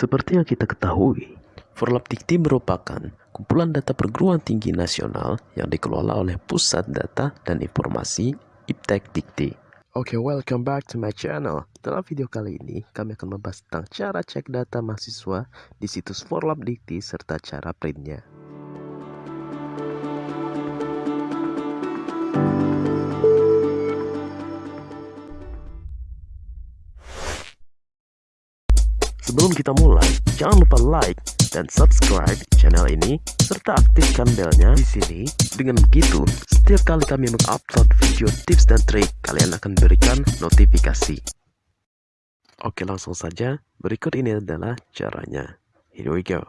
Seperti yang kita ketahui, Forlap Dikti merupakan kumpulan data perguruan tinggi nasional yang dikelola oleh Pusat Data dan Informasi Iptek Dikti. Oke, welcome back to my channel. Dalam video kali ini, kami akan membahas tentang cara cek data mahasiswa di situs Forlap Dikti serta cara printnya. Sebelum kita mulai, jangan lupa like dan subscribe channel ini serta aktifkan belnya di sini. Dengan begitu, setiap kali kami mengupload video tips dan trik, kalian akan berikan notifikasi. Oke, langsung saja. Berikut ini adalah caranya. Here we go.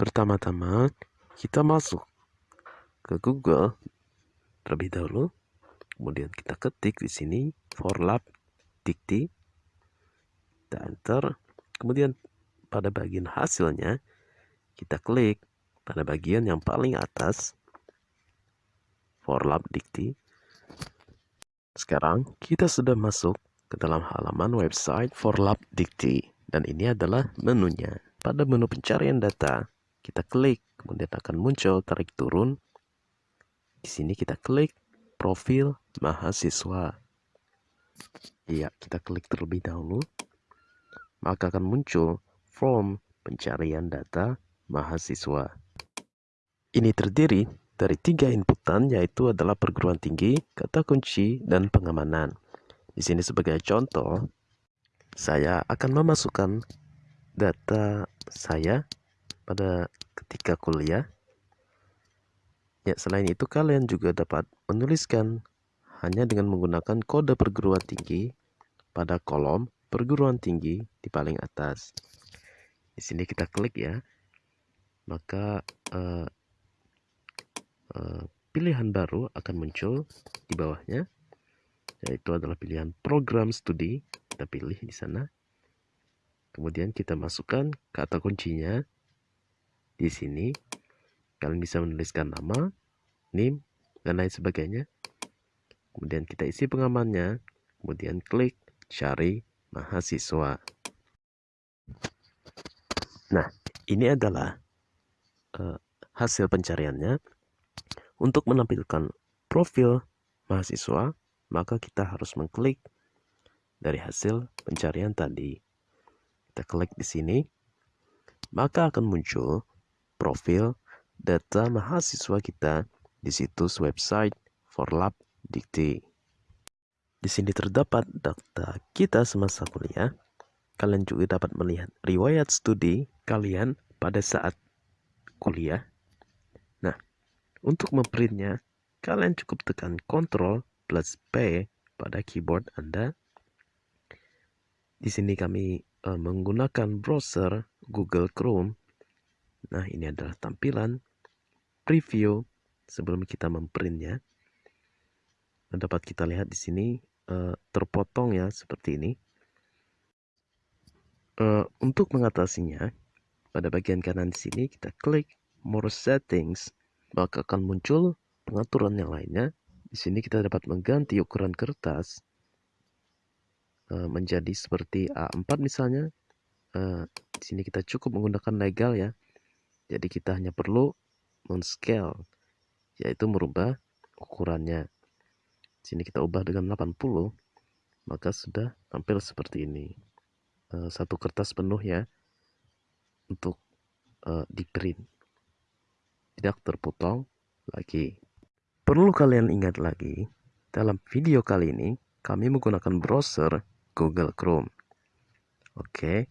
Pertama-tama, kita masuk ke Google terlebih dahulu. Kemudian kita ketik di sini Forlap Dikti kita enter. Kemudian pada bagian hasilnya kita klik pada bagian yang paling atas. Forlab Dikti. Sekarang kita sudah masuk ke dalam halaman website Forlab Dikti. Dan ini adalah menunya. Pada menu pencarian data kita klik. Kemudian akan muncul tarik turun. Di sini kita klik profil mahasiswa. Iya, kita klik terlebih dahulu maka akan muncul form pencarian data mahasiswa. Ini terdiri dari tiga inputan yaitu adalah perguruan tinggi, kata kunci, dan pengamanan. Di sini sebagai contoh, saya akan memasukkan data saya pada ketika kuliah. Ya, selain itu kalian juga dapat menuliskan hanya dengan menggunakan kode perguruan tinggi pada kolom perguruan tinggi di paling atas. Di sini kita klik ya, maka uh, uh, pilihan baru akan muncul di bawahnya, yaitu adalah pilihan program studi. Kita pilih di sana. Kemudian kita masukkan kata kuncinya di sini. Kalian bisa menuliskan nama, NIM, dan lain sebagainya. Kemudian kita isi pengamannya, kemudian klik cari mahasiswa. Nah, ini adalah uh, hasil pencariannya. Untuk menampilkan profil mahasiswa, maka kita harus mengklik dari hasil pencarian tadi. Kita klik di sini, maka akan muncul profil data mahasiswa kita di situs website Forlab Dikti. Di sini terdapat data kita semasa kuliah. Kalian juga dapat melihat riwayat studi kalian pada saat kuliah. Nah, untuk memprintnya, kalian cukup tekan Ctrl plus P pada keyboard Anda. Di sini kami uh, menggunakan browser Google Chrome. Nah, ini adalah tampilan preview sebelum kita memprintnya. Dapat kita lihat di sini uh, terpotong ya seperti ini. Uh, untuk mengatasinya, pada bagian kanan di sini kita klik More Settings, maka akan muncul pengaturan yang lainnya. Di sini kita dapat mengganti ukuran kertas uh, menjadi seperti A4 misalnya. Uh, di sini kita cukup menggunakan legal ya. Jadi kita hanya perlu men-scale, yaitu merubah ukurannya sini kita ubah dengan 80 maka sudah tampil seperti ini. Uh, satu kertas penuh ya untuk uh, di print. Tidak terpotong lagi. Perlu kalian ingat lagi dalam video kali ini kami menggunakan browser Google Chrome. Oke.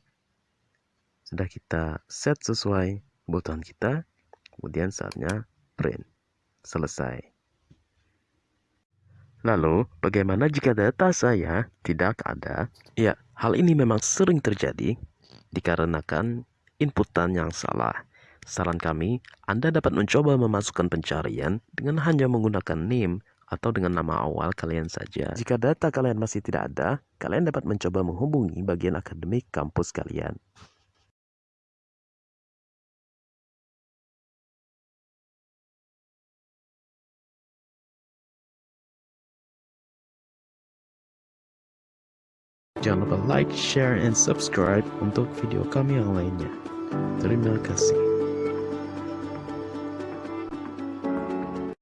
Sudah kita set sesuai kebutuhan kita kemudian saatnya print. Selesai Lalu, bagaimana jika data saya tidak ada? Ya, hal ini memang sering terjadi dikarenakan inputan yang salah. Saran kami, Anda dapat mencoba memasukkan pencarian dengan hanya menggunakan NIM atau dengan nama awal kalian saja. Jika data kalian masih tidak ada, kalian dapat mencoba menghubungi bagian akademik kampus kalian. Jangan lupa like, share, and subscribe untuk video kami yang lainnya. Terima kasih.